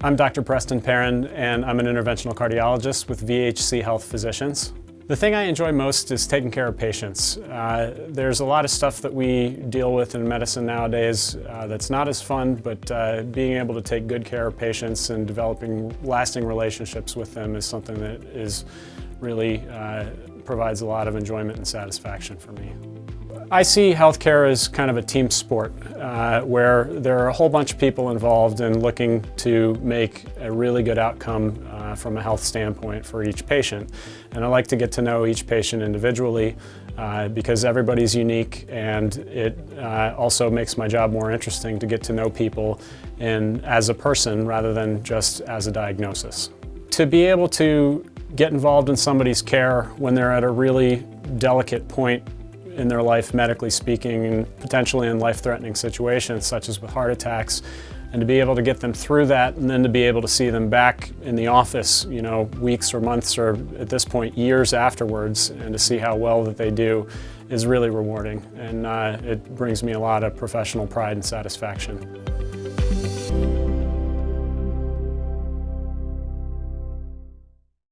I'm Dr. Preston Perrin, and I'm an interventional cardiologist with VHC Health Physicians. The thing I enjoy most is taking care of patients. Uh, there's a lot of stuff that we deal with in medicine nowadays uh, that's not as fun, but uh, being able to take good care of patients and developing lasting relationships with them is something that is really uh, provides a lot of enjoyment and satisfaction for me. I see healthcare as kind of a team sport uh, where there are a whole bunch of people involved in looking to make a really good outcome uh, from a health standpoint for each patient. And I like to get to know each patient individually uh, because everybody's unique and it uh, also makes my job more interesting to get to know people in, as a person rather than just as a diagnosis. To be able to get involved in somebody's care when they're at a really delicate point in their life, medically speaking, and potentially in life-threatening situations, such as with heart attacks, and to be able to get them through that and then to be able to see them back in the office, you know, weeks or months or at this point years afterwards and to see how well that they do is really rewarding and uh, it brings me a lot of professional pride and satisfaction.